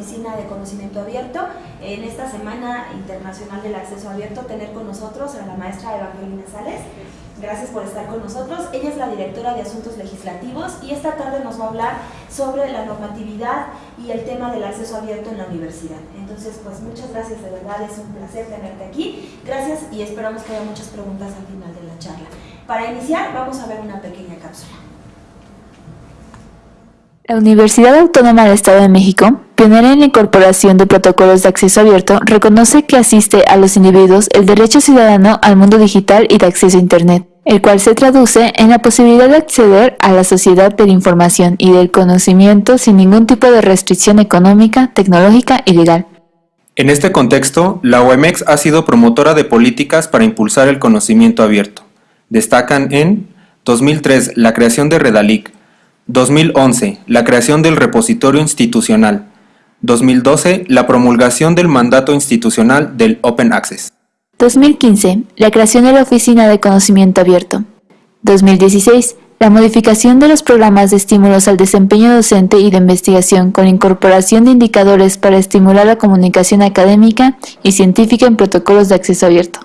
Oficina de Conocimiento Abierto, en esta Semana Internacional del Acceso Abierto, tener con nosotros a la maestra Evangelina Sales. Gracias por estar con nosotros. Ella es la directora de Asuntos Legislativos y esta tarde nos va a hablar sobre la normatividad y el tema del acceso abierto en la universidad. Entonces, pues muchas gracias, de verdad es un placer tenerte aquí. Gracias y esperamos que haya muchas preguntas al final de la charla. Para iniciar, vamos a ver una pequeña cápsula. La Universidad Autónoma del Estado de México, pionera en la incorporación de protocolos de acceso abierto, reconoce que asiste a los individuos el derecho ciudadano al mundo digital y de acceso a Internet el cual se traduce en la posibilidad de acceder a la sociedad de la información y del conocimiento sin ningún tipo de restricción económica, tecnológica y legal. En este contexto, la OMX ha sido promotora de políticas para impulsar el conocimiento abierto. Destacan en 2003 la creación de Redalic, 2011 la creación del repositorio institucional, 2012 la promulgación del mandato institucional del Open Access. 2015. La creación de la Oficina de Conocimiento Abierto. 2016. La modificación de los programas de estímulos al desempeño docente y de investigación con incorporación de indicadores para estimular la comunicación académica y científica en protocolos de acceso abierto.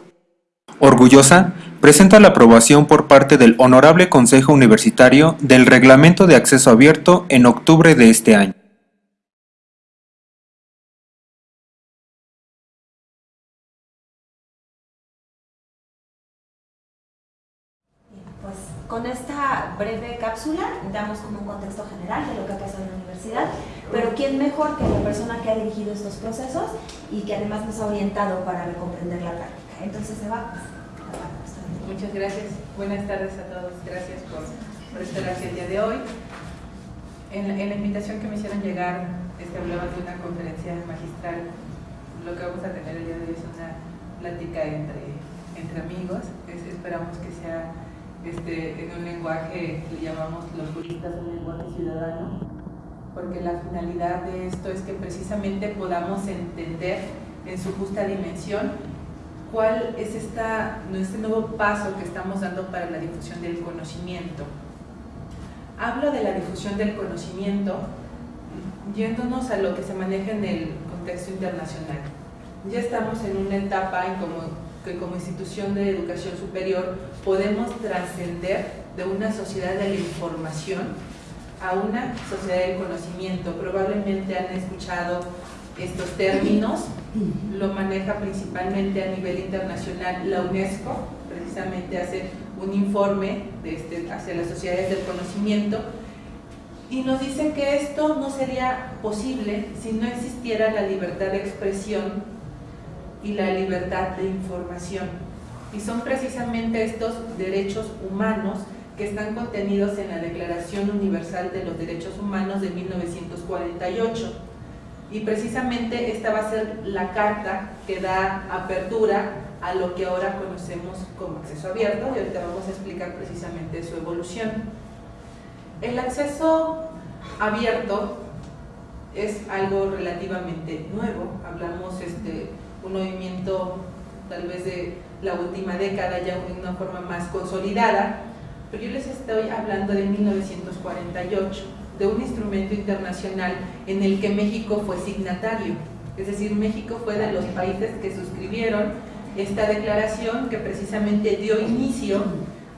Orgullosa, presenta la aprobación por parte del Honorable Consejo Universitario del Reglamento de Acceso Abierto en octubre de este año. Con esta breve cápsula damos como un contexto general de lo que ha pasado en la universidad, pero ¿quién mejor que la persona que ha dirigido estos procesos y que además nos ha orientado para comprender la práctica? Entonces, Eva, Muchas gracias. Buenas tardes a todos. Gracias por, estar aquí el día de hoy. En la, invitación que me hicieron llegar, este, hablaba de una conferencia magistral. Lo que vamos a tener el día de hoy es una plática entre, entre amigos. esperamos que sea este, en un lenguaje que llamamos los juristas un lenguaje ciudadano, porque la finalidad de esto es que precisamente podamos entender en su justa dimensión cuál es esta, este nuevo paso que estamos dando para la difusión del conocimiento. Hablo de la difusión del conocimiento yéndonos a lo que se maneja en el contexto internacional. Ya estamos en una etapa en como que como institución de educación superior podemos trascender de una sociedad de la información a una sociedad del conocimiento. Probablemente han escuchado estos términos, lo maneja principalmente a nivel internacional la UNESCO, precisamente hace un informe este, hacia las sociedades del conocimiento y nos dice que esto no sería posible si no existiera la libertad de expresión y la libertad de información. Y son precisamente estos derechos humanos que están contenidos en la Declaración Universal de los Derechos Humanos de 1948. Y precisamente esta va a ser la carta que da apertura a lo que ahora conocemos como acceso abierto y ahorita vamos a explicar precisamente su evolución. El acceso abierto es algo relativamente nuevo, hablamos este, un movimiento tal vez de la última década ya en una forma más consolidada, pero yo les estoy hablando de 1948, de un instrumento internacional en el que México fue signatario, es decir, México fue de los países que suscribieron esta declaración que precisamente dio inicio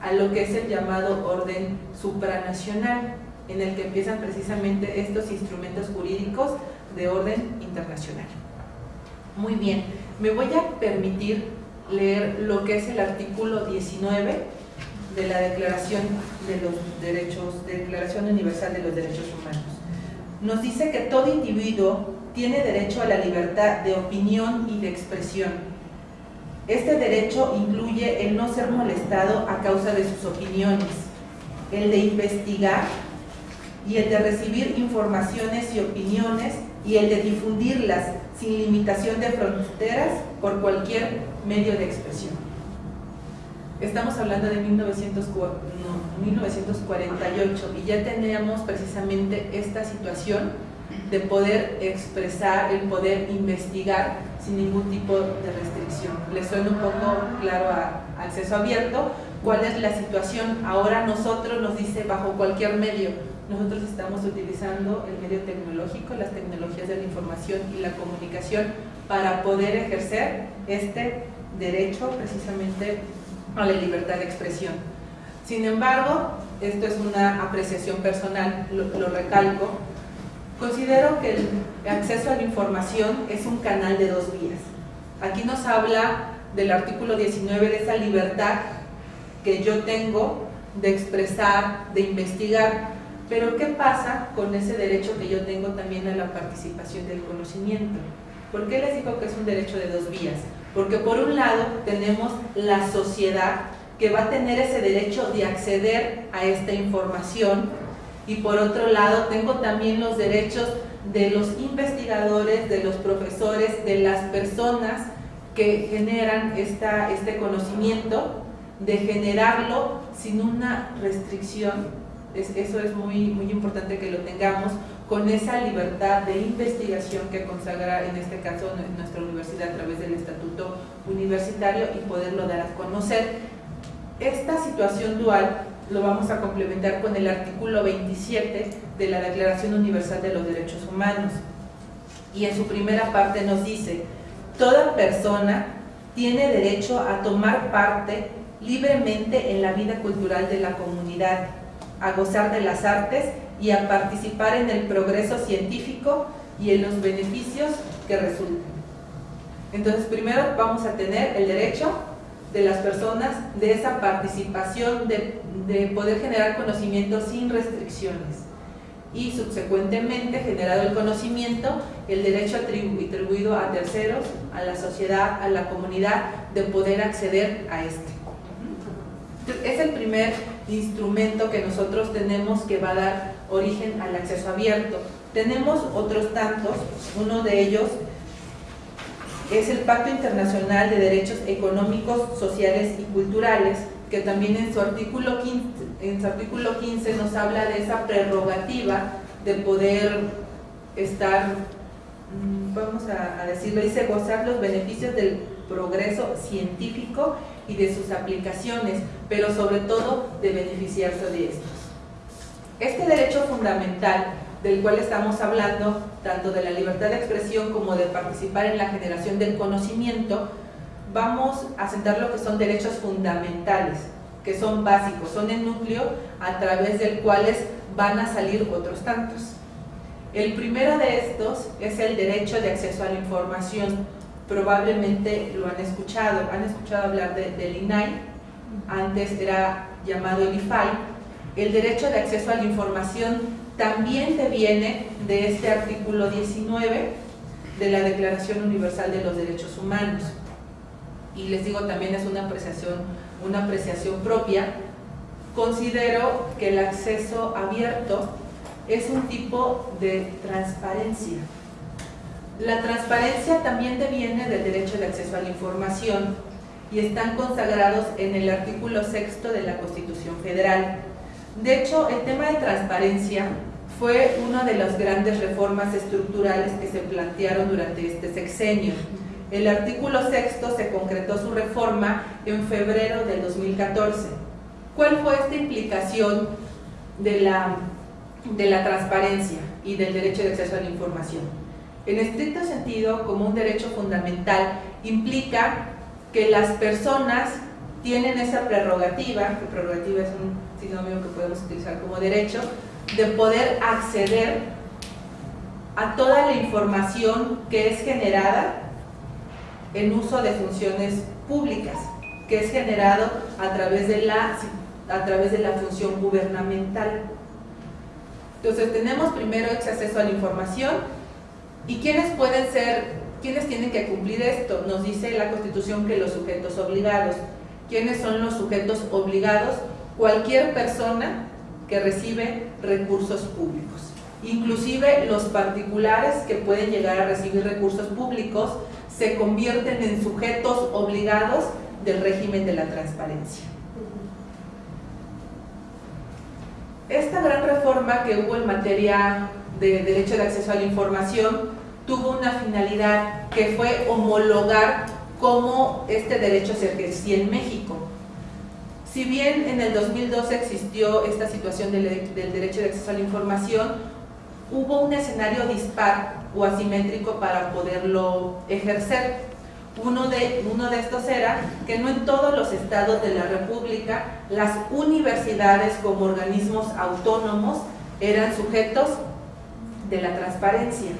a lo que es el llamado orden supranacional, en el que empiezan precisamente estos instrumentos jurídicos de orden internacional. Muy bien, me voy a permitir leer lo que es el artículo 19 de la Declaración de los Derechos, Declaración Universal de los Derechos Humanos. Nos dice que todo individuo tiene derecho a la libertad de opinión y de expresión. Este derecho incluye el no ser molestado a causa de sus opiniones, el de investigar y el de recibir informaciones y opiniones y el de difundirlas sin limitación de fronteras por cualquier medio de expresión. Estamos hablando de 1948 y ya teníamos precisamente esta situación de poder expresar, el poder investigar sin ningún tipo de restricción. ¿Les suena un poco claro a, acceso abierto? ¿Cuál es la situación? Ahora nosotros nos dice bajo cualquier medio, nosotros estamos utilizando el medio tecnológico, las tecnologías de la información y la comunicación para poder ejercer este derecho precisamente a la libertad de expresión. Sin embargo, esto es una apreciación personal, lo, recalco, considero que el acceso a la información es un canal de dos vías. Aquí nos habla del artículo 19 de esa libertad que yo tengo de expresar, de investigar, pero ¿qué pasa con ese derecho que yo tengo también a la participación del conocimiento? ¿Por qué les digo que es un derecho de dos vías? Porque por un lado tenemos la sociedad que va a tener ese derecho de acceder a esta información y por otro lado tengo también los derechos de los investigadores, de los profesores, de las personas que generan esta, este conocimiento, de generarlo sin una restricción, eso es muy, muy importante que lo tengamos, con esa libertad de investigación que consagra en este caso nuestra universidad a través del estatuto universitario y poderlo dar a conocer. Esta situación dual lo vamos a complementar con el artículo 27 de la Declaración Universal de los Derechos Humanos y en su primera parte nos dice Toda persona tiene derecho a tomar parte libremente en la vida cultural de la comunidad, a gozar de las artes y a participar en el progreso científico y en los beneficios que resulten. Entonces, primero vamos a tener el derecho de las personas de esa participación, de, de poder generar conocimiento sin restricciones y subsecuentemente generado el conocimiento, el derecho atribuido a terceros, a la sociedad, a la comunidad, de poder acceder a este. Es el primer instrumento que nosotros tenemos que va a dar origen al acceso abierto. Tenemos otros tantos, uno de ellos es el Pacto Internacional de Derechos Económicos, Sociales y Culturales, que también en su artículo 15, en su artículo 15 nos habla de esa prerrogativa de poder estar, mm, vamos a, a decirlo, dice gozar los beneficios del progreso científico y de sus aplicaciones, pero sobre todo de beneficiarse de estos. Este derecho fundamental del cual estamos hablando, tanto de la libertad de expresión como de participar en la generación del conocimiento, vamos a sentar lo que son derechos fundamentales, que son básicos, son el núcleo a través del cuales van a salir otros tantos. El primero de estos es el derecho de acceso a la información. Probablemente lo han escuchado, han escuchado hablar del INAI, antes era llamado el IFAI. El derecho de acceso a la información también deviene de este artículo 19 de la Declaración Universal de los Derechos Humanos y les digo también es una apreciación, una apreciación propia, considero que el acceso abierto es un tipo de transparencia. La transparencia también deviene del derecho de acceso a la información y están consagrados en el artículo sexto de la Constitución Federal. De hecho, el tema de transparencia fue una de las grandes reformas estructurales que se plantearon durante este sexenio. El artículo sexto se concretó su reforma en febrero del 2014. ¿Cuál fue esta implicación de la, de la transparencia y del derecho de acceso a la información? En estricto sentido, como un derecho fundamental, implica que las personas tienen esa prerrogativa, que prerrogativa es un sinónimo que podemos utilizar como derecho, de poder acceder a toda la información que es generada en uso de funciones públicas, que es generado a través de la, a través de la función gubernamental. Entonces tenemos primero ese acceso a la información y quiénes pueden ser, quiénes tienen que cumplir esto. Nos dice la Constitución que los sujetos obligados. ¿Quiénes son los sujetos obligados? Cualquier persona que recibe recursos públicos. Inclusive los particulares que pueden llegar a recibir recursos públicos se convierten en sujetos obligados del régimen de la transparencia. Esta gran reforma que hubo en materia de derecho de acceso a la información tuvo una finalidad que fue homologar cómo este derecho se ejercía en México. Si bien en el 2012 existió esta situación del, derecho de acceso a la información, hubo un escenario dispar o asimétrico para poderlo ejercer. Uno de, uno de estos era que no en todos los estados de la República las universidades como organismos autónomos eran sujetos de la transparencia.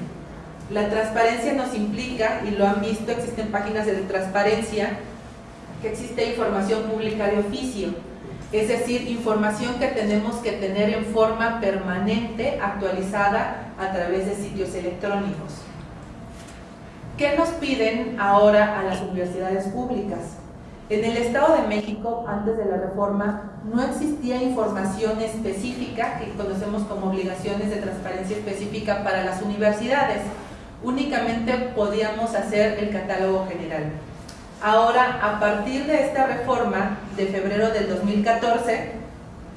La transparencia nos implica, y lo han visto, existen páginas de transparencia, que existe información pública de oficio, es decir, información que tenemos que tener en forma permanente, actualizada a través de sitios electrónicos. ¿Qué nos piden ahora a las universidades públicas? En el Estado de México, antes de la reforma, no existía información específica, que conocemos como obligaciones de transparencia específica para las universidades. Únicamente podíamos hacer el catálogo general. Ahora, a partir de esta reforma de febrero del 2014,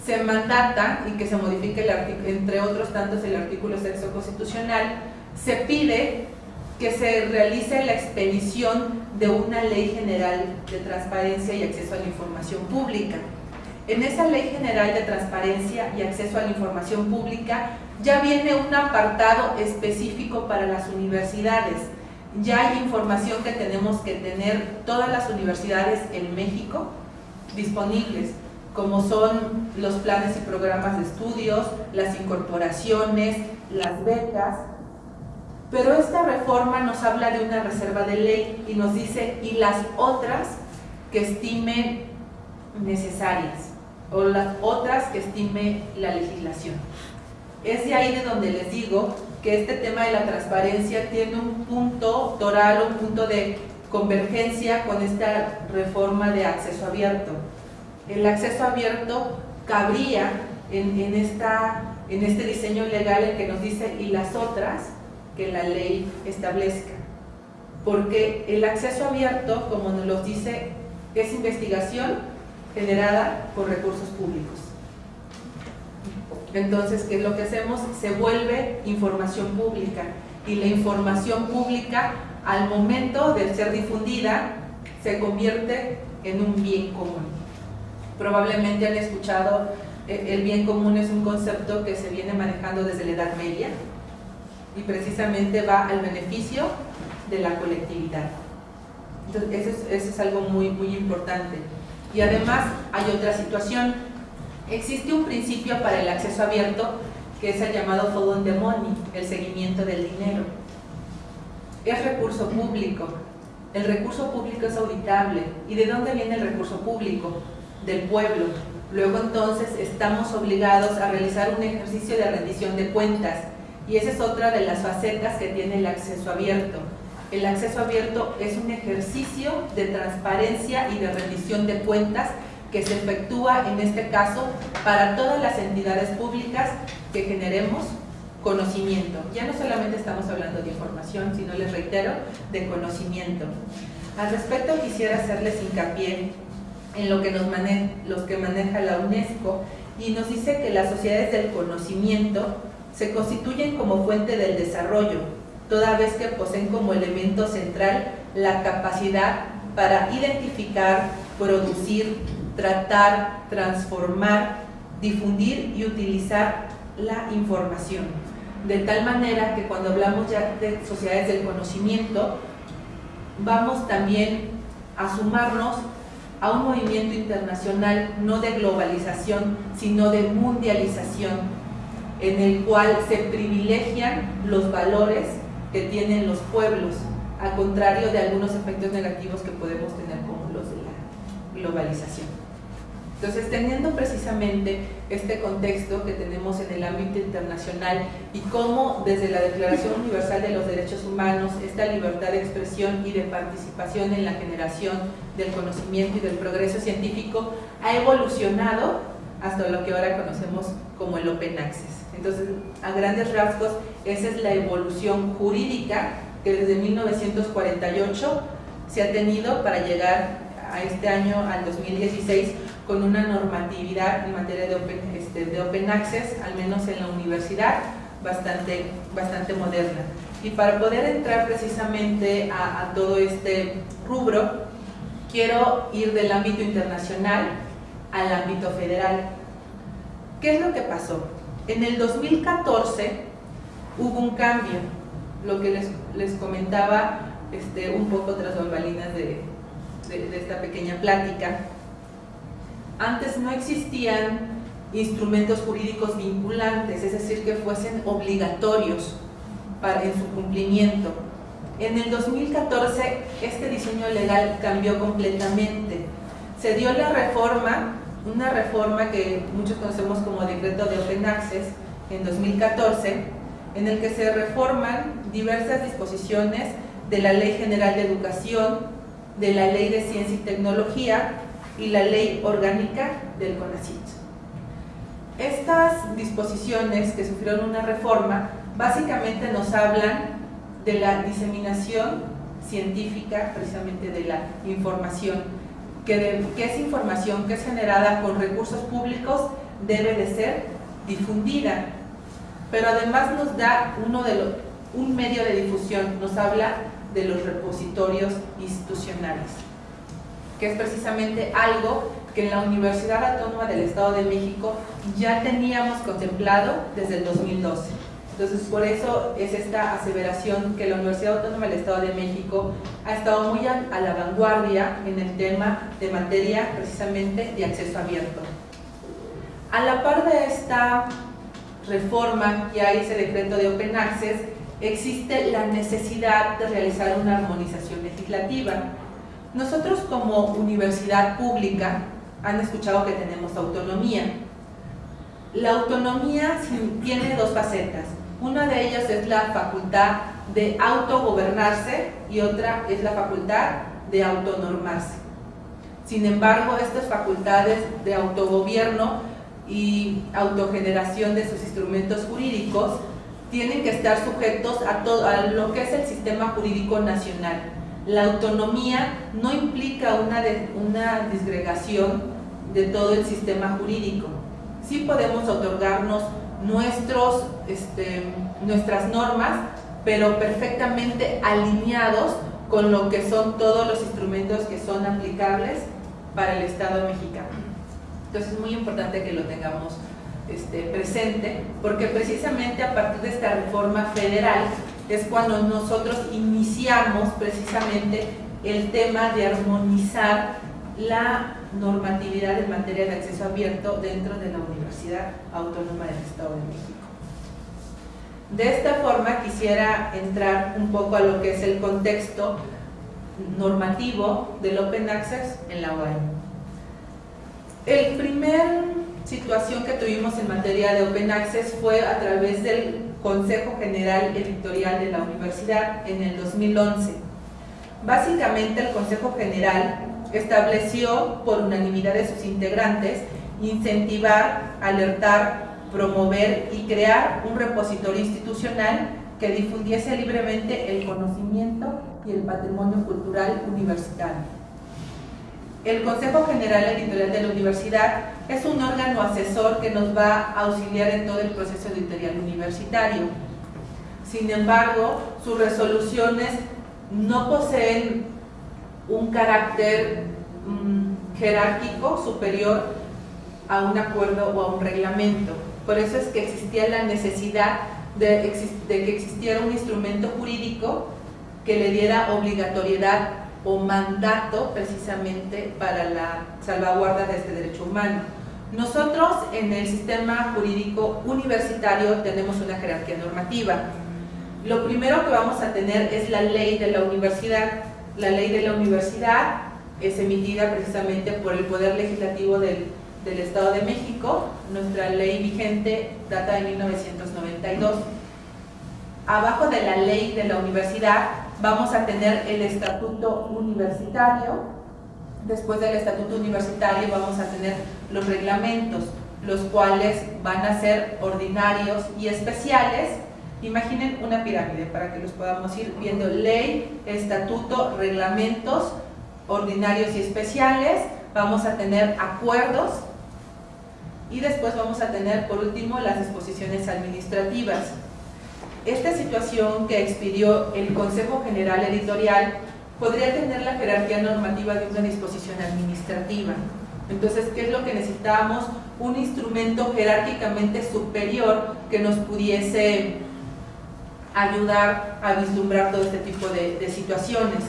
se mandata y que se modifique, el entre otros tantos, el artículo sexto constitucional, se pide que se realice la expedición de una ley general de transparencia y acceso a la información pública. En esa ley general de transparencia y acceso a la información pública ya viene un apartado específico para las universidades, ya hay información que tenemos que tener todas las universidades en México disponibles, como son los planes y programas de estudios, las incorporaciones, las becas. Pero esta reforma nos habla de una reserva de ley y nos dice, y las otras que estime necesarias, o las otras que estime la legislación. Es de ahí de donde les digo que este tema de la transparencia tiene un punto toral, un punto de convergencia con esta reforma de acceso abierto. El acceso abierto cabría en, esta, en este diseño legal el que nos dice y las otras que la ley establezca. Porque el acceso abierto, como nos lo dice, es investigación generada por recursos públicos. Entonces, ¿qué es lo que hacemos? Se vuelve información pública y la información pública al momento de ser difundida se convierte en un bien común. Probablemente han escuchado, eh, el bien común es un concepto que se viene manejando desde la Edad Media y precisamente va al beneficio de la colectividad. Entonces, eso es, eso es algo muy, muy importante. Y además hay otra situación, Existe un principio para el acceso abierto que es el llamado follow the money, el seguimiento del dinero. Es recurso público. El recurso público es auditable. ¿Y de dónde viene el recurso público? Del pueblo. Luego entonces estamos obligados a realizar un ejercicio de rendición de cuentas. Y esa es otra de las facetas que tiene el acceso abierto. El acceso abierto es un ejercicio de transparencia y de rendición de cuentas que se efectúa en este caso para todas las entidades públicas que generemos conocimiento. Ya no solamente estamos hablando de información, sino les reitero, de conocimiento. Al respecto quisiera hacerles hincapié en lo que los que maneja la UNESCO y nos dice que las sociedades del conocimiento se constituyen como fuente del desarrollo, toda vez que poseen como elemento central la capacidad para identificar, producir, tratar, transformar, difundir y utilizar la información. De tal manera que cuando hablamos ya de sociedades del conocimiento, vamos también a sumarnos a un movimiento internacional no de globalización, sino de mundialización, en el cual se privilegian los valores que tienen los pueblos, al contrario de algunos efectos negativos que podemos tener como los de la globalización. Entonces, teniendo precisamente este contexto que tenemos en el ámbito internacional y cómo desde la Declaración Universal de los Derechos Humanos esta libertad de expresión y de participación en la generación del conocimiento y del progreso científico ha evolucionado hasta lo que ahora conocemos como el Open Access. Entonces, a grandes rasgos, esa es la evolución jurídica que desde 1948 se ha tenido para llegar a este año, al 2016, con una normatividad en materia de open, este, de open access, al menos en la universidad, bastante, bastante moderna. Y para poder entrar precisamente a, a todo este rubro, quiero ir del ámbito internacional al ámbito federal. ¿Qué es lo que pasó? En el 2014 hubo un cambio, lo que les, les comentaba este, un poco tras bambalinas de, de, de esta pequeña plática. Antes no existían instrumentos jurídicos vinculantes, es decir, que fuesen obligatorios para, en su cumplimiento. En el 2014 este diseño legal cambió completamente. Se dio la reforma, una reforma que muchos conocemos como decreto de Open Access en 2014, en el que se reforman diversas disposiciones de la Ley General de Educación, de la Ley de Ciencia y Tecnología y la Ley Orgánica del CONACYT. Estas disposiciones que sufrieron una reforma básicamente nos hablan de la diseminación científica, precisamente de la información, que, que es información que es generada con recursos públicos debe de ser difundida, pero además nos da uno de un medio de difusión, nos habla de los repositorios institucionales, que es precisamente algo que en la Universidad Autónoma del Estado de México ya teníamos contemplado desde el 2012. Entonces, por eso es esta aseveración que la Universidad Autónoma del Estado de México ha estado muy a, la vanguardia en el tema de materia precisamente de acceso abierto. A la par de esta reforma que hay ese decreto de Open Access, existe la necesidad de realizar una armonización legislativa. Nosotros como universidad pública han escuchado que tenemos autonomía. La autonomía tiene dos facetas. Una de ellas es la facultad de autogobernarse y otra es la facultad de autonormarse. Sin embargo, estas facultades de autogobierno y autogeneración de sus instrumentos jurídicos tienen que estar sujetos a, todo, a lo que es el sistema jurídico nacional. La autonomía no implica una, una disgregación de todo el sistema jurídico. Sí podemos otorgarnos nuestros, este, nuestras normas, pero perfectamente alineados con lo que son todos los instrumentos que son aplicables para el Estado mexicano. Entonces es muy importante que lo tengamos este, presente, porque precisamente a partir de esta reforma federal es cuando nosotros iniciamos precisamente el tema de armonizar la normatividad en materia de acceso abierto dentro de la Universidad Autónoma del Estado de México. De esta forma quisiera entrar un poco a lo que es el contexto normativo del Open Access en la OAM. El primer situación que tuvimos en materia de Open Access fue a través del Consejo General Editorial de la Universidad en el 2011. Básicamente el Consejo General estableció por unanimidad de sus integrantes incentivar, alertar, promover y crear un repositorio institucional que difundiese libremente el conocimiento y el patrimonio cultural universitario. El Consejo General Editorial de la Universidad es un órgano asesor que nos va a auxiliar en todo el proceso editorial universitario. Sin embargo, sus resoluciones no poseen un carácter mm, jerárquico superior a un acuerdo o a un reglamento. Por eso es que existía la necesidad de, de que existiera un instrumento jurídico que le diera obligatoriedad o mandato precisamente para la salvaguarda de este derecho humano. Nosotros en el sistema jurídico universitario tenemos una jerarquía normativa. Lo primero que vamos a tener es la ley de la universidad, la ley de la universidad es emitida precisamente por el Poder Legislativo del, del Estado de México. Nuestra ley vigente data de 1992. Abajo de la ley de la universidad vamos a tener el estatuto universitario. Después del estatuto universitario vamos a tener los reglamentos, los cuales van a ser ordinarios y especiales Imaginen una pirámide para que los podamos ir viendo. Ley, estatuto, reglamentos ordinarios y especiales. Vamos a tener acuerdos y después vamos a tener por último las disposiciones administrativas. Esta situación que expidió el Consejo General Editorial podría tener la jerarquía normativa de una disposición administrativa. Entonces, ¿qué es lo que necesitábamos? Un instrumento jerárquicamente superior que nos pudiese ayudar a vislumbrar todo este tipo de, de situaciones.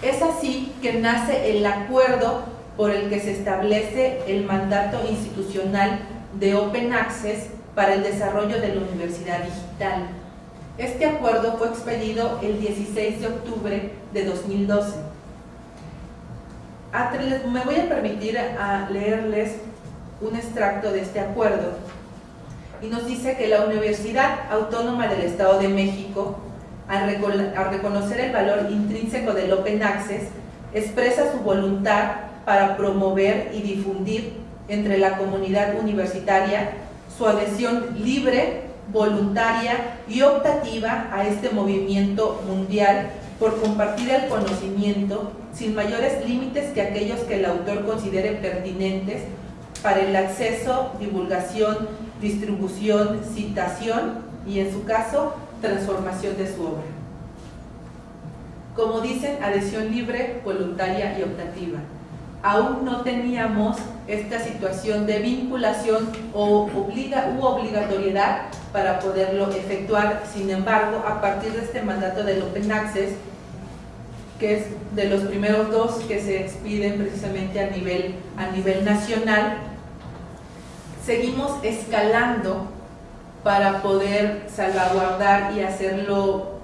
Es así que nace el acuerdo por el que se establece el mandato institucional de Open Access para el desarrollo de la universidad digital. Este acuerdo fue expedido el 16 de octubre de 2012. Me voy a permitir a leerles un extracto de este acuerdo y nos dice que la Universidad Autónoma del Estado de México, al, reconocer el valor intrínseco del Open Access, expresa su voluntad para promover y difundir entre la comunidad universitaria su adhesión libre, voluntaria y optativa a este movimiento mundial por compartir el conocimiento sin mayores límites que aquellos que el autor considere pertinentes para el acceso, divulgación, distribución, citación y en su caso, transformación de su obra. Como dicen, adhesión libre, voluntaria y optativa. Aún no teníamos esta situación de vinculación o obliga, u obligatoriedad para poderlo efectuar. Sin embargo, a partir de este mandato del Open Access, que es de los primeros dos que se expiden precisamente a nivel, a nivel nacional, seguimos escalando para poder salvaguardar y hacerlo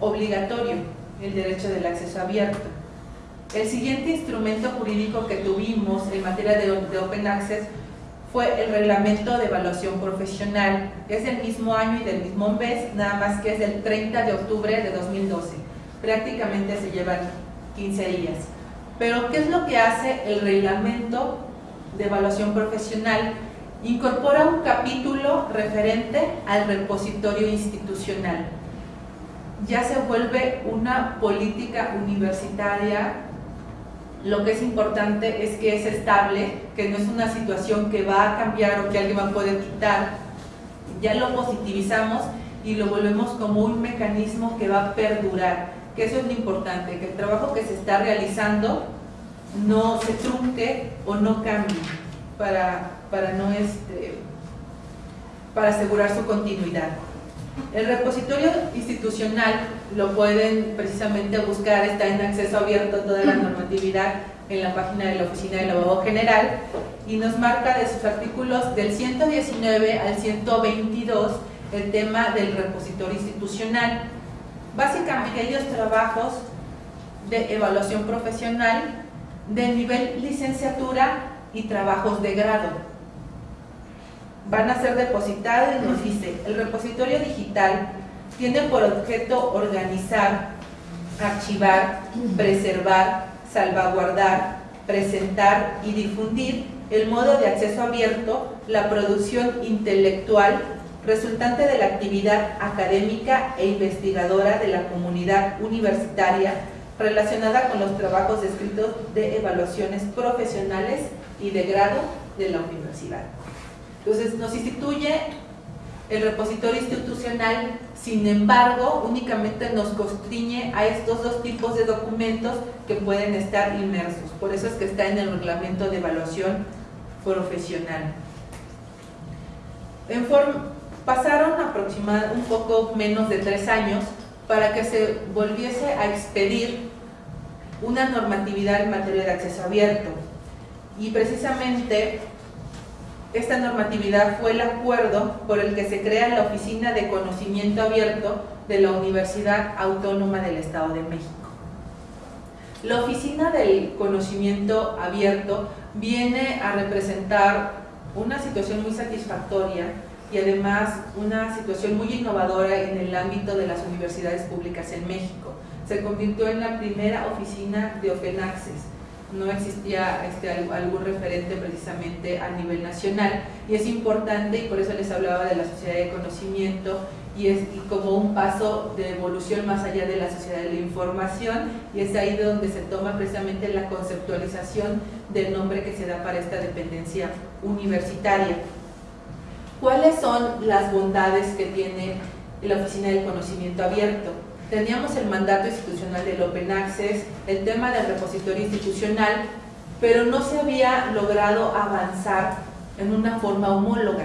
obligatorio el derecho del acceso abierto. El siguiente instrumento jurídico que tuvimos en materia de, Open Access fue el reglamento de evaluación profesional. Es del mismo año y del mismo mes, nada más que es del 30 de octubre de 2012. Prácticamente se llevan 15 días. Pero, ¿qué es lo que hace el reglamento de evaluación profesional incorpora un capítulo referente al repositorio institucional. Ya se vuelve una política universitaria, lo que es importante es que es estable, que no es una situación que va a cambiar o que alguien va a poder quitar. Ya lo positivizamos y lo volvemos como un mecanismo que va a perdurar, que eso es lo importante, que el trabajo que se está realizando no se trunque o no cambie para, para, no este, para asegurar su continuidad. El repositorio institucional lo pueden precisamente buscar, está en acceso abierto toda la normatividad en la página de la Oficina del Abogado General y nos marca de sus artículos del 119 al 122 el tema del repositorio institucional. Básicamente aquellos trabajos de evaluación profesional de nivel licenciatura y trabajos de grado. Van a ser depositados y nos dice, el repositorio digital tiene por objeto organizar, archivar, preservar, salvaguardar, presentar y difundir el modo de acceso abierto, la producción intelectual resultante de la actividad académica e investigadora de la comunidad universitaria relacionada con los trabajos descritos de evaluaciones profesionales y de grado de la universidad. Entonces nos instituye el repositorio institucional, sin embargo, únicamente nos constriñe a estos dos tipos de documentos que pueden estar inmersos. Por eso es que está en el reglamento de evaluación profesional. Pasaron aproximadamente un poco menos de tres años para que se volviese a expedir una normatividad en materia de acceso abierto. Y precisamente esta normatividad fue el acuerdo por el que se crea la Oficina de Conocimiento Abierto de la Universidad Autónoma del Estado de México. La Oficina del Conocimiento Abierto viene a representar una situación muy satisfactoria y además una situación muy innovadora en el ámbito de las universidades públicas en México. Se convirtió en la primera oficina de Open Access. No existía este, algún referente precisamente a nivel nacional y es importante y por eso les hablaba de la sociedad de conocimiento y es como un paso de evolución más allá de la sociedad de la información y es ahí donde se toma precisamente la conceptualización del nombre que se da para esta dependencia universitaria. ¿Cuáles son las bondades que tiene la Oficina del Conocimiento Abierto? Teníamos el mandato institucional del Open Access, el tema del repositorio institucional pero no se había logrado avanzar en una forma homóloga.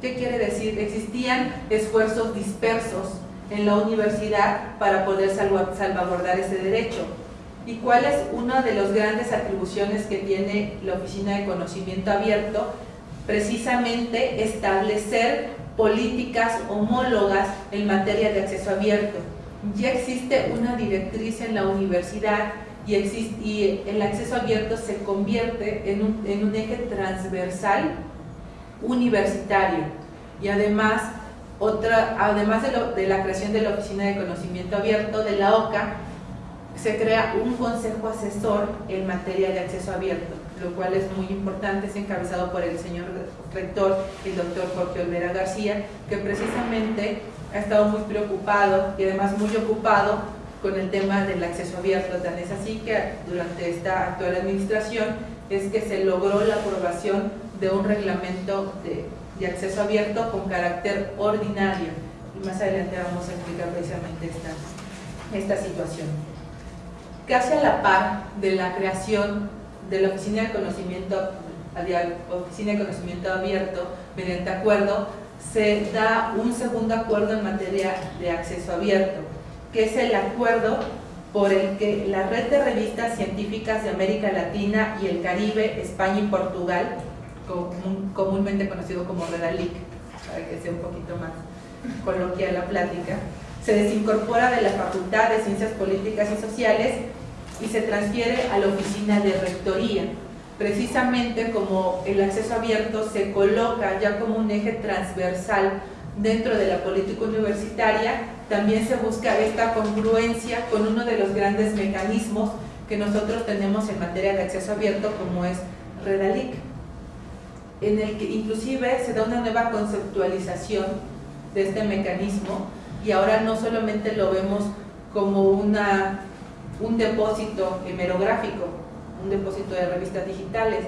¿Qué quiere decir? Existían esfuerzos dispersos en la universidad para poder salvaguardar ese derecho. ¿Y cuál es una de las grandes atribuciones que tiene la Oficina de Conocimiento Abierto? Precisamente establecer políticas homólogas en materia de acceso abierto. Ya existe una directriz en la universidad y, el acceso abierto se convierte en un, eje transversal universitario. Y además además de, de, la creación de la Oficina de Conocimiento Abierto de la OCA, se crea un consejo asesor en materia de acceso abierto, lo cual es muy importante, es encabezado por el señor rector, el doctor Jorge Olvera García, que precisamente ha estado muy preocupado y además muy ocupado con el tema del acceso abierto, tan es así que durante esta actual administración es que se logró la aprobación de un reglamento de, acceso abierto con carácter ordinario. Y más adelante vamos a explicar precisamente esta, esta situación. Casi a la par de la creación de la Oficina de Conocimiento, Oficina de Conocimiento Abierto, mediante acuerdo, se da un segundo acuerdo en materia de acceso abierto, que es el acuerdo por el que la red de revistas científicas de América Latina y el Caribe, España y Portugal comúnmente conocido como Redalic, para que sea un poquito más coloquial la plática, se desincorpora de la Facultad de Ciencias Políticas y Sociales y se transfiere a la oficina de rectoría. Precisamente como el acceso abierto se coloca ya como un eje transversal dentro de la política universitaria, también se busca esta congruencia con uno de los grandes mecanismos que nosotros tenemos en materia de acceso abierto como es Redalic en el que inclusive se da una nueva conceptualización de este mecanismo y ahora no solamente lo vemos como una, un depósito hemerográfico, un depósito de revistas digitales,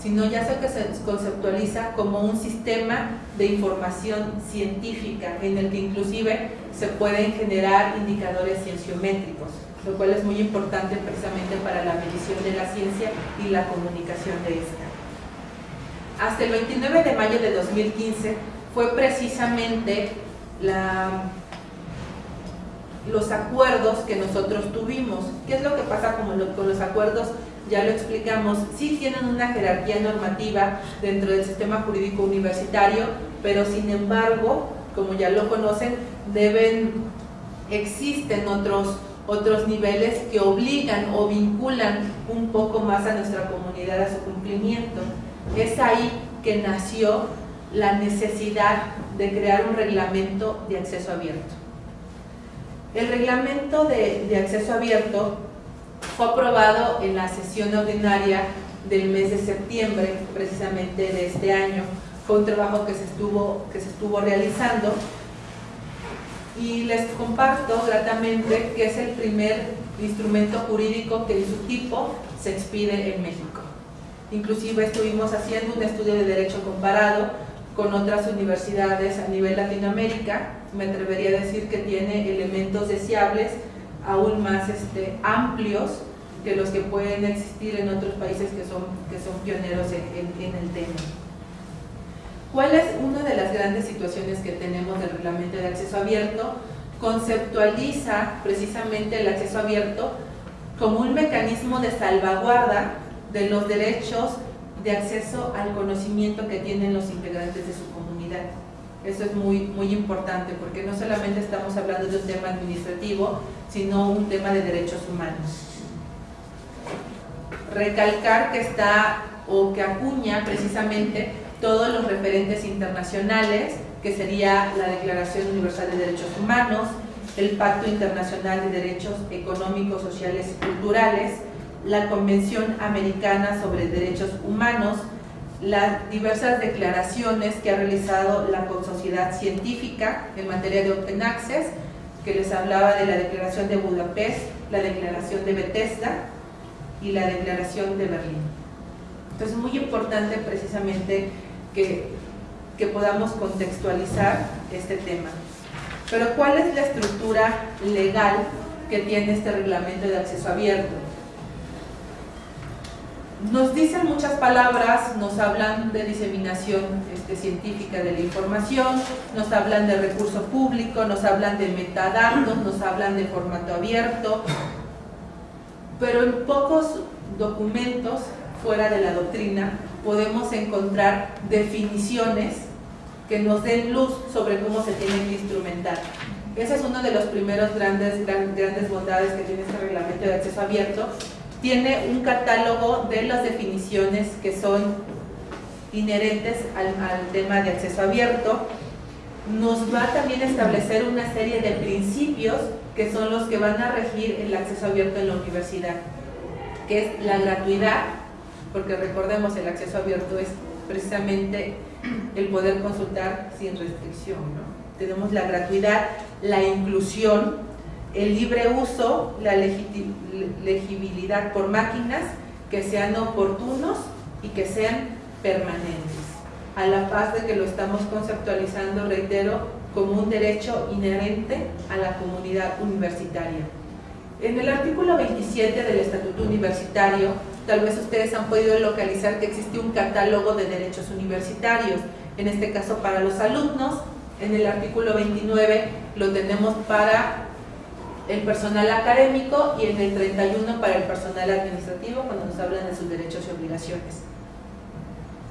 sino ya se conceptualiza como un sistema de información científica en el que inclusive se pueden generar indicadores cienciométricos, lo cual es muy importante precisamente para la medición de la ciencia y la comunicación de esta hasta el 29 de mayo de 2015 fue precisamente los acuerdos que nosotros tuvimos. ¿Qué es lo que pasa con los acuerdos? Ya lo explicamos, sí tienen una jerarquía normativa dentro del sistema jurídico universitario, pero sin embargo, como ya lo conocen, deben, existen otros, otros niveles que obligan o vinculan un poco más a nuestra comunidad a su cumplimiento. Es ahí que nació la necesidad de crear un reglamento de acceso abierto. El reglamento de, acceso abierto fue aprobado en la sesión ordinaria del mes de septiembre, precisamente de este año. Fue un trabajo que se estuvo, que se estuvo realizando y les comparto gratamente que es el primer instrumento jurídico que en su tipo se expide en México. Inclusive estuvimos haciendo un estudio de derecho comparado con otras universidades a nivel Latinoamérica. Me atrevería a decir que tiene elementos deseables aún más este, amplios que los que pueden existir en otros países que son, que son pioneros en, el tema. ¿Cuál es una de las grandes situaciones que tenemos del reglamento de acceso abierto? Conceptualiza precisamente el acceso abierto como un mecanismo de salvaguarda de los derechos de acceso al conocimiento que tienen los integrantes de su comunidad. Eso es muy, muy importante porque no solamente estamos hablando de un tema administrativo, sino un tema de derechos humanos. Recalcar que está o que acuña precisamente todos los referentes internacionales, que sería la Declaración Universal de Derechos Humanos, el Pacto Internacional de Derechos Económicos, Sociales y Culturales, la Convención Americana sobre Derechos Humanos, las diversas declaraciones que ha realizado la Sociedad Científica en materia de Open Access, que les hablaba de la Declaración de Budapest, la Declaración de Bethesda y la Declaración de Berlín. Entonces es muy importante precisamente que, que podamos contextualizar este tema. Pero ¿cuál es la estructura legal que tiene este reglamento de acceso abierto? Nos dicen muchas palabras, nos hablan de diseminación este, científica de la información, nos hablan de recurso público, nos hablan de metadatos, nos hablan de formato abierto, pero en pocos documentos fuera de la doctrina podemos encontrar definiciones que nos den luz sobre cómo se tiene que instrumentar. Ese es uno de los primeros grandes, grandes bondades que tiene este reglamento de acceso abierto. Tiene un catálogo de las definiciones que son inherentes al, tema de acceso abierto. Nos va también a establecer una serie de principios que son los que van a regir el acceso abierto en la universidad, que es la gratuidad, porque recordemos el acceso abierto es precisamente el poder consultar sin restricción. ¿no? Tenemos la gratuidad, la inclusión, el libre uso, la legibilidad por máquinas que sean oportunos y que sean permanentes. A la paz de que lo estamos conceptualizando, reitero, como un derecho inherente a la comunidad universitaria. En el artículo 27 del Estatuto Universitario, tal vez ustedes han podido localizar que existe un catálogo de derechos universitarios, en este caso para los alumnos, en el artículo 29 lo tenemos para el personal académico y en el 31 para el personal administrativo cuando nos hablan de sus derechos y obligaciones.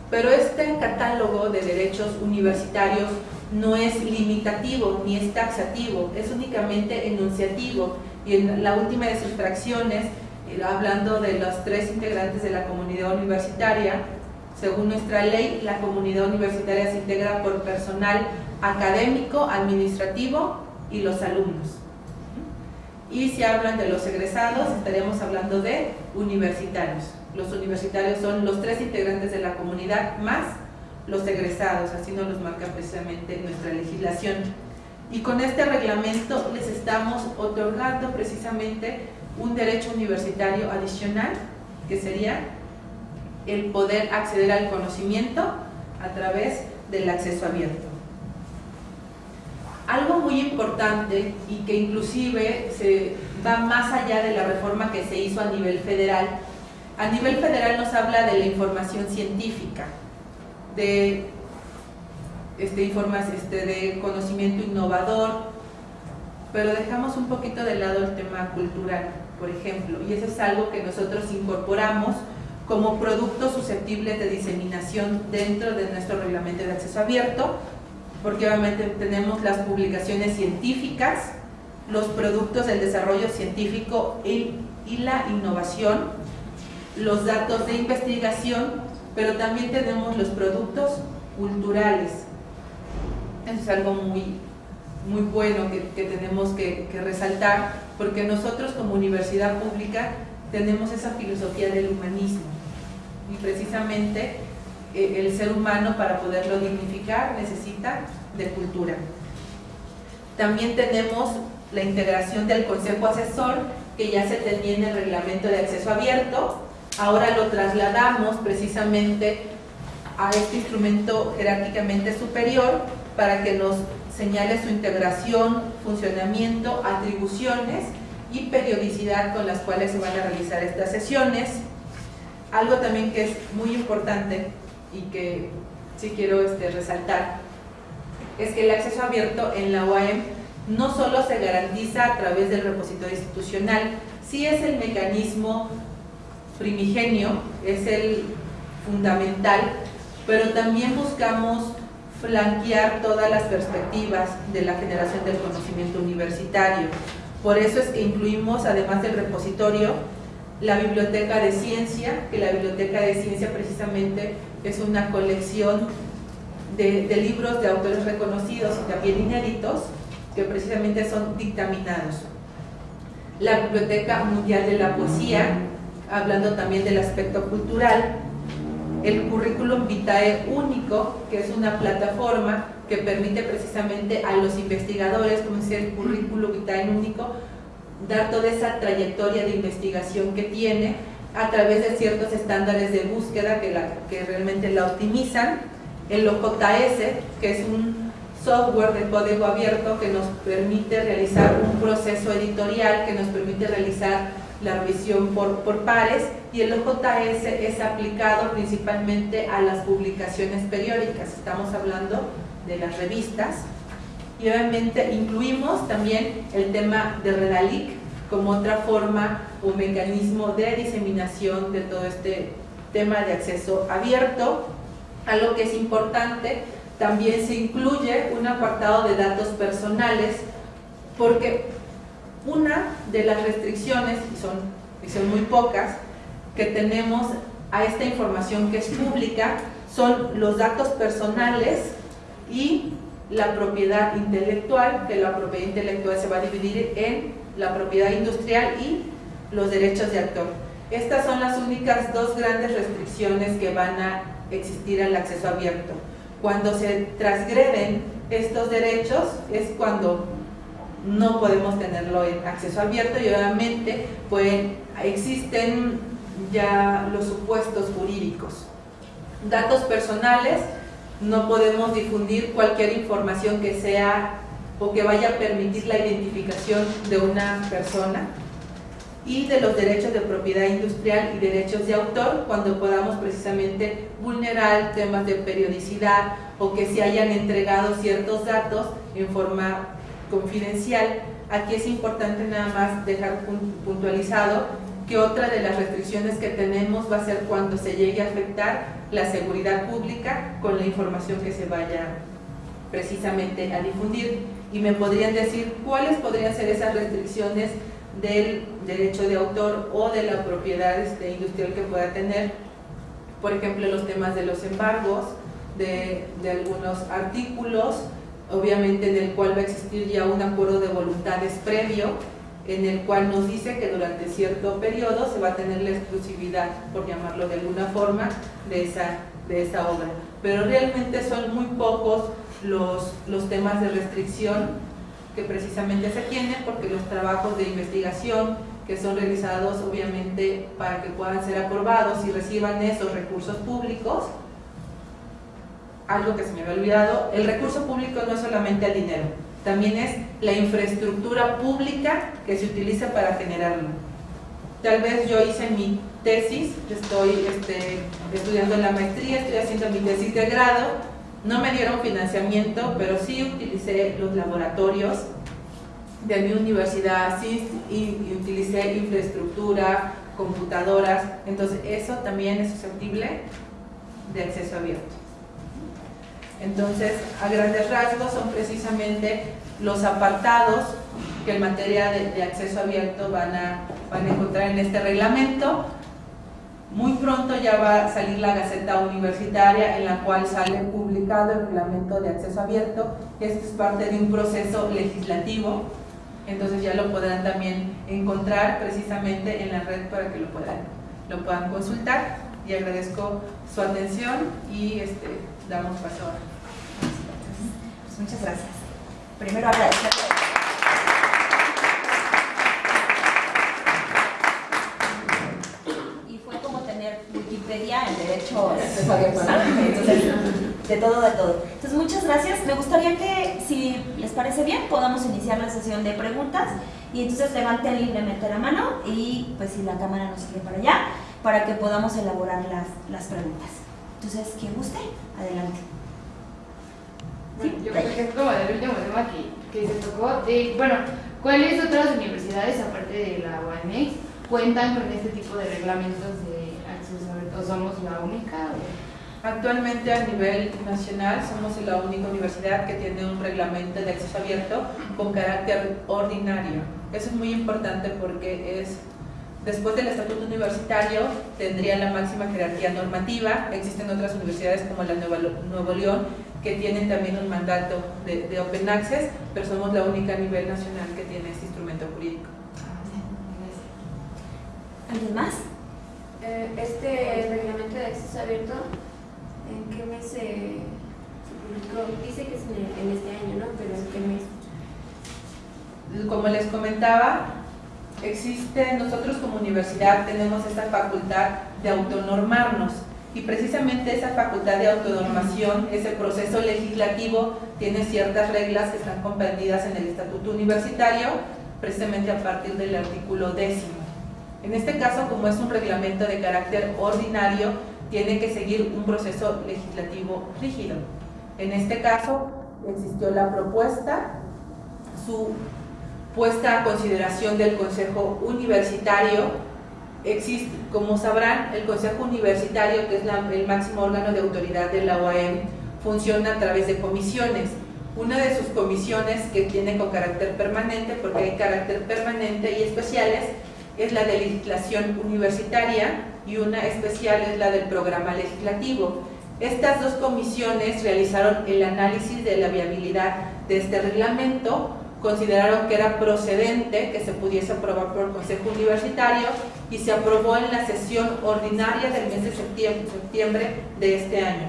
Pero este catálogo de derechos universitarios no es limitativo ni es taxativo, es únicamente enunciativo y en la última de sus fracciones, eh, hablando de los tres integrantes de la comunidad universitaria, según nuestra ley, la comunidad universitaria se integra por personal académico, administrativo y los alumnos. Y si hablan de los egresados, estaríamos hablando de universitarios. Los universitarios son los tres integrantes de la comunidad más los egresados, así nos los marca precisamente nuestra legislación. Y con este reglamento les estamos otorgando precisamente un derecho universitario adicional, que sería el poder acceder al conocimiento a través del acceso abierto. Algo muy importante y que inclusive se va más allá de la reforma que se hizo a nivel federal. A nivel federal nos habla de la información científica, de, este, este, de conocimiento innovador, pero dejamos un poquito de lado el tema cultural, por ejemplo, y eso es algo que nosotros incorporamos como productos susceptibles de diseminación dentro de nuestro reglamento de acceso abierto, porque obviamente tenemos las publicaciones científicas, los productos del desarrollo científico y, la innovación, los datos de investigación, pero también tenemos los productos culturales. Eso es algo muy, muy bueno que, tenemos que, que resaltar, porque nosotros como universidad pública tenemos esa filosofía del humanismo y precisamente el ser humano para poderlo dignificar necesita de cultura. También tenemos la integración del Consejo Asesor que ya se tenía en el reglamento de acceso abierto, ahora lo trasladamos precisamente a este instrumento jerárquicamente superior para que nos señale su integración, funcionamiento, atribuciones y periodicidad con las cuales se van a realizar estas sesiones. Algo también que es muy importante y que sí quiero este, resaltar es que el acceso abierto en la UAM no solo se garantiza a través del repositorio institucional, sí es el mecanismo primigenio, es el fundamental, pero también buscamos flanquear todas las perspectivas de la generación del conocimiento universitario. Por eso es que incluimos, además del repositorio, la biblioteca de ciencia, que la biblioteca de ciencia precisamente es una colección de, libros de autores reconocidos y también inéditos, que precisamente son dictaminados. La Biblioteca Mundial de la Poesía, hablando también del aspecto cultural, el currículum vitae único, que es una plataforma que permite precisamente a los investigadores, como es el currículum vitae único, dar toda esa trayectoria de investigación que tiene a través de ciertos estándares de búsqueda que, la, que realmente la optimizan. El OJS, que es un software de código abierto que nos permite realizar un proceso editorial, que nos permite realizar la revisión por, por pares y el OJS es aplicado principalmente a las publicaciones periódicas, estamos hablando de las revistas y obviamente incluimos también el tema de Redalic como otra forma o mecanismo de diseminación de todo este tema de acceso abierto. Algo que es importante, también se incluye un apartado de datos personales porque una de las restricciones, y son, y son muy pocas, que tenemos a esta información que es pública son los datos personales y la propiedad intelectual, que la propiedad intelectual se va a dividir en la propiedad industrial y los derechos de autor. Estas son las únicas dos grandes restricciones que van a existir al acceso abierto. Cuando se transgreden estos derechos es cuando no podemos tenerlo en acceso abierto y obviamente pues, existen ya los supuestos jurídicos. Datos personales, no podemos difundir cualquier información que sea o que vaya a permitir la identificación de una persona y de los derechos de propiedad industrial y derechos de autor cuando podamos precisamente vulnerar temas de periodicidad o que se hayan entregado ciertos datos en forma confidencial. Aquí es importante nada más dejar puntualizado que otra de las restricciones que tenemos va a ser cuando se llegue a afectar la seguridad pública con la información que se vaya precisamente a difundir. Y me podrían decir cuáles podrían ser esas restricciones del derecho de autor o de la propiedad este, industrial que pueda tener, por ejemplo, los temas de los embargos, de, de algunos artículos, obviamente en el cual va a existir ya un acuerdo de voluntades previo, en el cual nos dice que durante cierto periodo se va a tener la exclusividad, por llamarlo de alguna forma, de esa, de esa obra. Pero realmente son muy pocos los, los temas de restricción que precisamente se tienen porque los trabajos de investigación que son realizados obviamente para que puedan ser aprobados y reciban esos recursos públicos algo que se me había olvidado, el recurso público no es solamente el dinero, también es la infraestructura pública que se utiliza para generarlo. Tal vez yo hice mi tesis, estoy este, estudiando la maestría, estoy haciendo mi tesis de grado, no me dieron financiamiento, pero sí utilicé los laboratorios de mi universidad, sí y utilicé infraestructura, computadoras, entonces eso también es susceptible de acceso abierto. Entonces, a grandes rasgos son precisamente los apartados que en materia de, acceso abierto van a, van a encontrar en este reglamento. Muy pronto ya va a salir la Gaceta Universitaria en la cual sale publicado el reglamento de acceso abierto. Esto es parte de un proceso legislativo, entonces ya lo podrán también encontrar precisamente en la red para que lo puedan, lo puedan consultar. Y agradezco su atención y este, damos paso a Muchas gracias. Primero agradecer. Y fue como tener Wikipedia en derecho de todo, de todo. Entonces, muchas gracias. Me gustaría que, si les parece bien, podamos iniciar la sesión de preguntas. Y entonces levanten libremente la mano y pues si la cámara nos sigue para allá, para que podamos elaborar las, las preguntas. Entonces, quien guste, adelante yo creo que es como el último tema que, se tocó, bueno, ¿cuáles otras universidades, aparte de la UAMX, cuentan con este tipo de reglamentos de acceso abierto? ¿O somos la única? Actualmente a nivel nacional somos la única universidad que tiene un reglamento de acceso abierto con carácter ordinario. Eso es muy importante porque es Después del estatuto universitario tendría la máxima jerarquía normativa. Existen otras universidades como la Nueva, Nuevo León que tienen también un mandato de, Open Access, pero somos la única a nivel nacional que tiene este instrumento jurídico. ¿Alguien más? Eh, este reglamento de acceso abierto, ¿en qué mes se, publicó? Dice que es en, este año, ¿no? Pero ¿en qué mes? Como les comentaba, existe, nosotros como universidad tenemos esta facultad de autonormarnos y precisamente esa facultad de autonormación, ese proceso legislativo, tiene ciertas reglas que están comprendidas en el Estatuto Universitario, precisamente a partir del artículo décimo. En este caso, como es un reglamento de carácter ordinario, tiene que seguir un proceso legislativo rígido. En este caso, existió la propuesta, su puesta a consideración del Consejo Universitario. Existe, como sabrán, el Consejo Universitario, que es el máximo órgano de autoridad de la OAM, funciona a través de comisiones. Una de sus comisiones que tiene con carácter permanente, porque hay carácter permanente y especiales, es la de legislación universitaria y una especial es la del programa legislativo. Estas dos comisiones realizaron el análisis de la viabilidad de este reglamento, consideraron que era procedente que se pudiese aprobar por el Consejo Universitario y se aprobó en la sesión ordinaria del mes de septiembre de este año.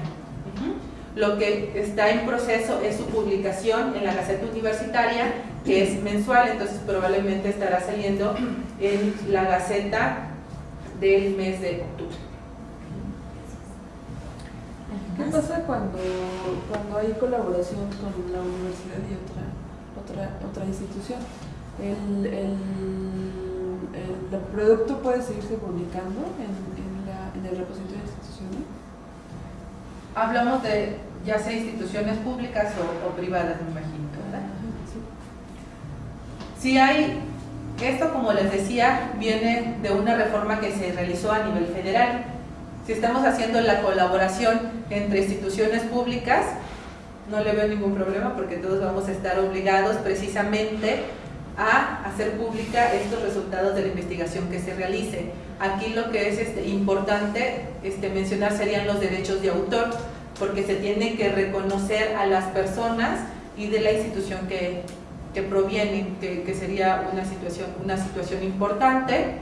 Lo que está en proceso es su publicación en la Gaceta Universitaria, que es mensual, entonces probablemente estará saliendo en la Gaceta del mes de octubre. ¿Qué pasa cuando, cuando hay colaboración con la universidad y otra, otra, otra institución? El, el, el, producto puede seguirse publicando en, en, la, en el repositorio institucional? Hablamos de ya sea instituciones públicas o, privadas, me imagino, ¿verdad? Sí hay, esto como les decía, viene de una reforma que se realizó a nivel federal. Si estamos haciendo la colaboración entre instituciones públicas, no le veo ningún problema porque todos vamos a estar obligados precisamente a hacer pública estos resultados de la investigación que se realice. Aquí lo que es este, importante este, mencionar serían los derechos de autor, porque se tiene que reconocer a las personas y de la institución que, que provienen, que, sería una situación, una situación importante.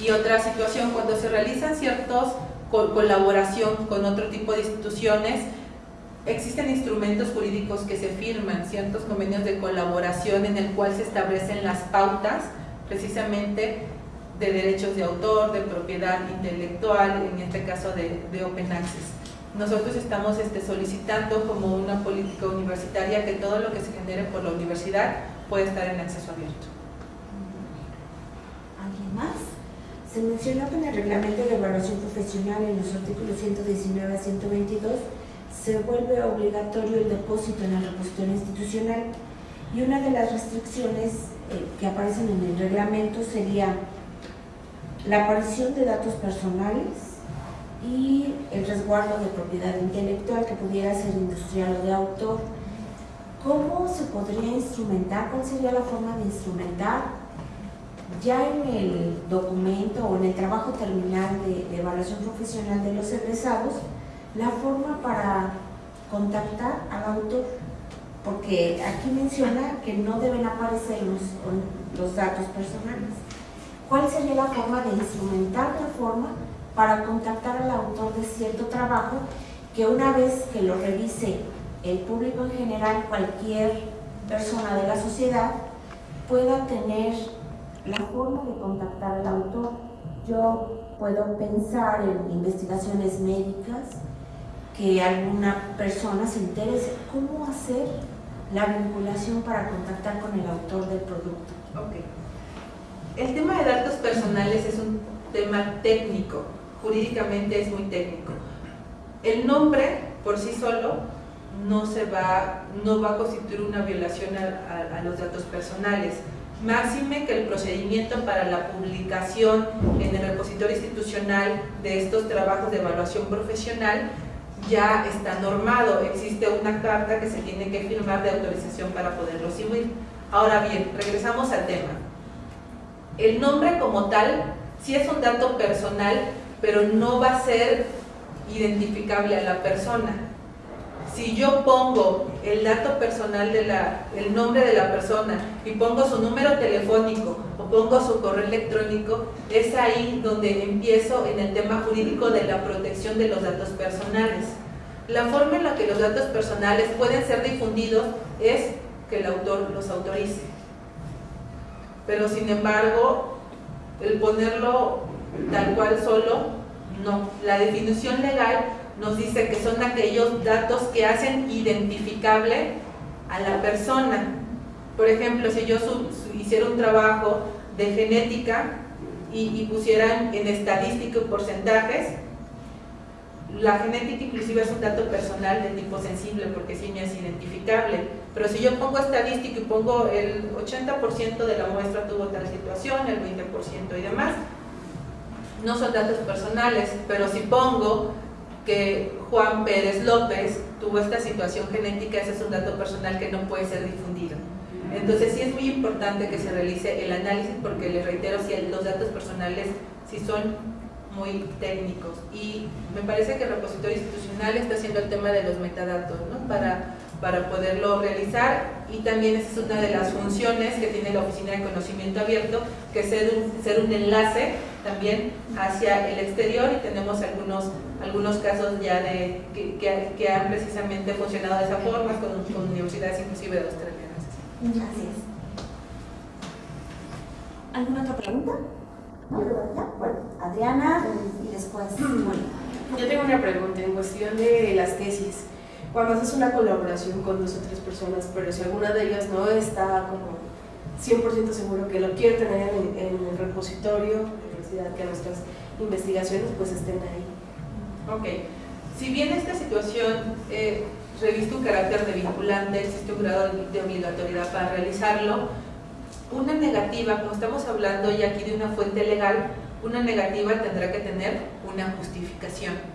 Y otra situación, cuando se realizan ciertos colaboración con otro tipo de instituciones, existen instrumentos jurídicos que se firman, ciertos convenios de colaboración en el cual se establecen las pautas precisamente de derechos de autor, de propiedad intelectual, en este caso de, Open Access nosotros estamos este, solicitando como una política universitaria que todo lo que se genere por la universidad pueda estar en acceso abierto. ¿Alguien más? Se mencionó que en el reglamento de evaluación profesional en los artículos 119 a 122 se vuelve obligatorio el depósito en el repositorio institucional y una de las restricciones eh, que aparecen en el reglamento sería la aparición de datos personales y el resguardo de propiedad intelectual que pudiera ser industrial o de autor. ¿Cómo se podría instrumentar? ¿Cuál sería la forma de instrumentar? Ya en el documento o en el trabajo terminal de, evaluación profesional de los egresados, la forma para contactar al autor, porque aquí menciona que no deben aparecer los, los datos personales. ¿Cuál sería la forma de instrumentar la forma para contactar al autor de cierto trabajo que una vez que lo revise el público en general, cualquier persona de la sociedad, pueda tener la forma de contactar al autor. Yo puedo pensar en investigaciones médicas, que alguna persona se interese, ¿cómo hacer la vinculación para contactar con el autor del producto? Ok. El tema de datos personales es un tema técnico jurídicamente es muy técnico. El nombre por sí solo no, se va, no va a constituir una violación a, los datos personales. Máxime que el procedimiento para la publicación en el repositorio institucional de estos trabajos de evaluación profesional ya está normado. Existe una carta que se tiene que firmar de autorización para poderlo subir. Ahora bien, regresamos al tema. El nombre como tal, si es un dato personal, pero no va a ser identificable a la persona. Si yo pongo el dato personal, de la, el nombre de la persona y pongo su número telefónico o pongo su correo electrónico, es ahí donde empiezo en el tema jurídico de la protección de los datos personales. La forma en la que los datos personales pueden ser difundidos es que el autor los autorice. Pero sin embargo, el ponerlo tal cual solo, no. La definición legal nos dice que son aquellos datos que hacen identificable a la persona. Por ejemplo, si yo hiciera un trabajo de genética y, pusieran en estadística porcentajes, la genética inclusive es un dato personal de tipo sensible porque sí me es identificable, pero si yo pongo estadística y pongo el 80% de la muestra tuvo tal situación, el 20% y demás, no son datos personales, pero si pongo que Juan Pérez López tuvo esta situación genética, ese es un dato personal que no puede ser difundido. Entonces sí es muy importante que se realice el análisis porque les reitero, si los datos personales sí son muy técnicos y me parece que el repositorio institucional está haciendo el tema de los metadatos ¿no? para, para poderlo realizar y también esa es una de las funciones que tiene la Oficina de Conocimiento Abierto, que es ser un, ser un enlace también hacia el exterior y tenemos algunos, algunos casos ya de que, que, han precisamente funcionado de esa forma con, con universidades inclusive de australianas. Gracias. ¿Alguna otra pregunta? Bueno, Adriana y después Yo tengo una pregunta en cuestión de las tesis. Cuando haces una colaboración con dos o tres personas, pero si alguna de ellas no está como 100% seguro que lo quiere tener en, el repositorio universidad, que nuestras investigaciones pues estén ahí. Ok. Si bien esta situación eh, reviste un carácter de vinculante, existe un grado de obligatoriedad para realizarlo, una negativa, como estamos hablando ya aquí de una fuente legal, una negativa tendrá que tener una justificación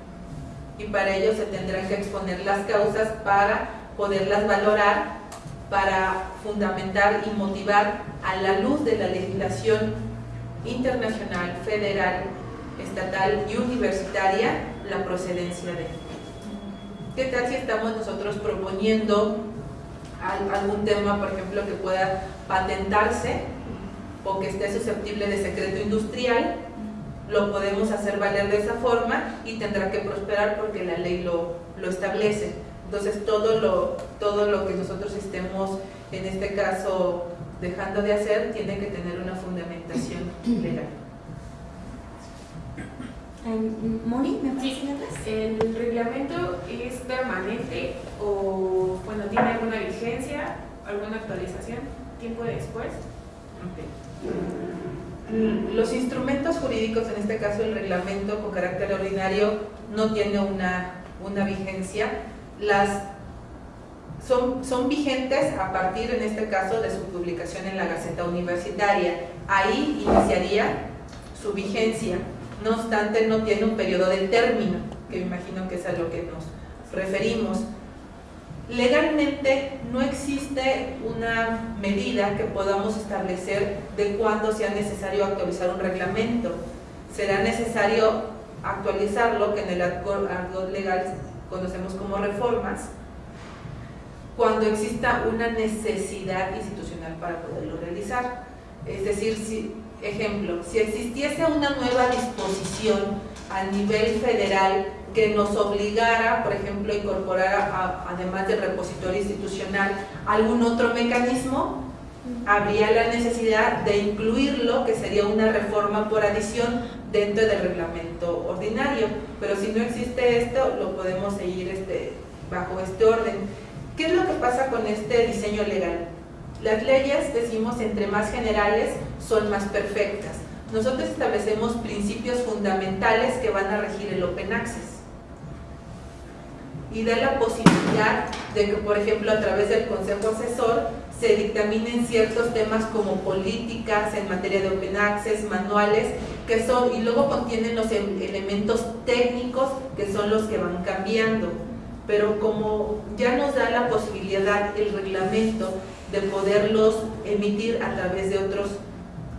y para ello se tendrán que exponer las causas para poderlas valorar, para fundamentar y motivar a la luz de la legislación internacional, federal, estatal y universitaria la procedencia de. ¿Qué tal si estamos nosotros proponiendo algún tema, por ejemplo, que pueda patentarse o que esté susceptible de secreto industrial, lo podemos hacer valer de esa forma y tendrá que prosperar porque la ley lo, lo establece. Entonces todo lo, todo lo que nosotros estemos, en este caso, dejando de hacer, tiene que tener una fundamentación legal. Moni, ¿me sí. ¿El reglamento es permanente o bueno, tiene alguna vigencia, alguna actualización, tiempo después? Los instrumentos jurídicos, en este caso el reglamento con carácter ordinario, no tiene una, vigencia. Las son, son, vigentes a partir, en este caso, de su publicación en la Gaceta Universitaria. Ahí iniciaría su vigencia no obstante no tiene un periodo de término, que me imagino que es a lo que nos referimos. Legalmente no existe una medida que podamos establecer de cuándo sea necesario actualizar un reglamento. Será necesario actualizarlo, que en el argot legal conocemos como reformas, cuando exista una necesidad institucional para poderlo realizar. Es decir, si Ejemplo, si existiese una nueva disposición a nivel federal que nos obligara, por ejemplo, a incorporar, además del repositorio institucional, algún otro mecanismo, habría la necesidad de incluirlo, que sería una reforma por adición dentro del reglamento ordinario. Pero si no existe esto, lo podemos seguir este, bajo este orden. ¿Qué es lo que pasa con este diseño legal? Las leyes, decimos, entre más generales son más perfectas. Nosotros establecemos principios fundamentales que van a regir el Open Access y da la posibilidad de que, por ejemplo, a través del Consejo Asesor se dictaminen ciertos temas como políticas en materia de Open Access, manuales, que son, y luego contienen los elementos técnicos que son los que van cambiando. Pero como ya nos da la posibilidad el reglamento de poderlos emitir a través de otros,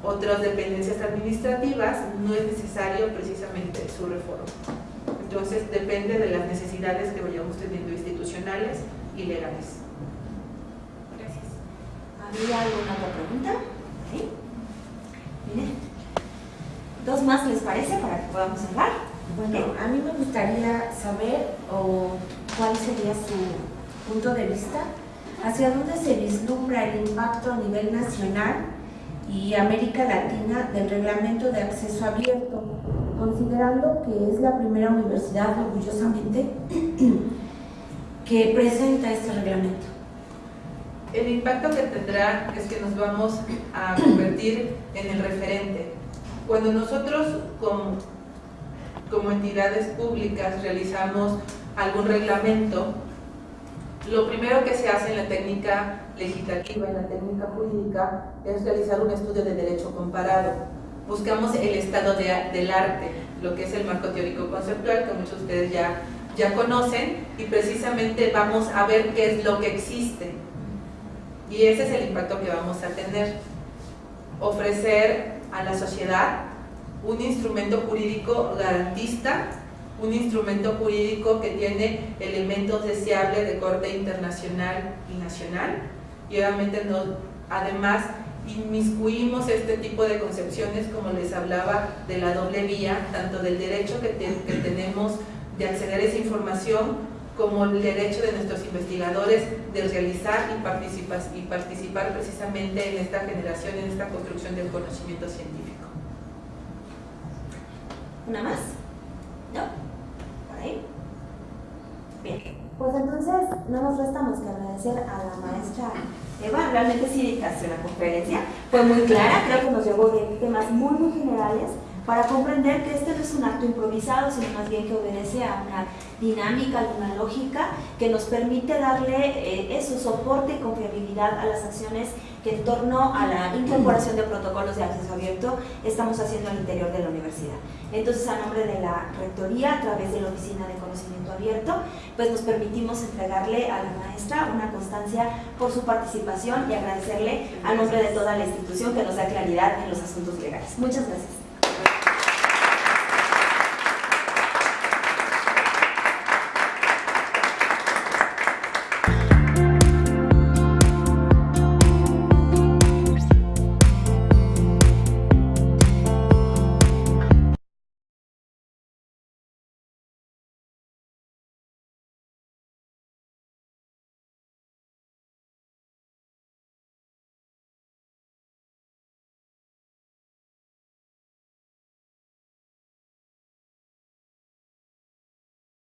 otras dependencias administrativas, no es necesario precisamente su reforma. Entonces depende de las necesidades que vayamos teniendo institucionales y legales. Gracias. ¿Había alguna otra pregunta? ¿Sí? Miren. ¿Dos más les parece para que podamos cerrar? Bueno, a mí me gustaría saber o cuál sería su punto de vista hacia dónde se vislumbra el impacto a nivel nacional y América Latina del reglamento de acceso abierto, considerando que es la primera universidad orgullosamente que presenta este reglamento. El impacto que tendrá es que nos vamos a convertir en el referente. Cuando nosotros como, como entidades públicas realizamos algún reglamento, lo primero que se hace en la técnica legislativa, en la técnica jurídica, es realizar un estudio de derecho comparado. Buscamos el estado de, del arte, lo que es el marco teórico conceptual, que muchos de ustedes ya, ya conocen, y precisamente vamos a ver qué es lo que existe. Y ese es el impacto que vamos a tener. Ofrecer a la sociedad un instrumento jurídico garantista, un instrumento jurídico que tiene elementos deseables de corte internacional y nacional, y obviamente no, además inmiscuimos este tipo de concepciones, como les hablaba, de la doble vía, tanto del derecho que, que tenemos de acceder a esa información, como el derecho de nuestros investigadores de realizar y participar, y participar precisamente en esta generación, en esta construcción del conocimiento científico. ¿Una más? ¿No? ¿Por ahí? Bien. Pues entonces no nos resta más que agradecer a la maestra Eva, realmente sí dictaste una conferencia, fue muy clara, creo que nos llevó de temas muy muy generales para comprender que este no es un acto improvisado, sino más bien que obedece a una dinámica, a una lógica que nos permite darle eh, eso, soporte y confiabilidad a las acciones que en torno a la incorporación de protocolos de acceso abierto estamos haciendo al interior de la universidad. Entonces, a nombre de la Rectoría, a través de la Oficina de Conocimiento Abierto, pues nos permitimos entregarle a la maestra una constancia por su participación y agradecerle a nombre de toda la institución que nos da claridad en los asuntos legales. Muchas gracias.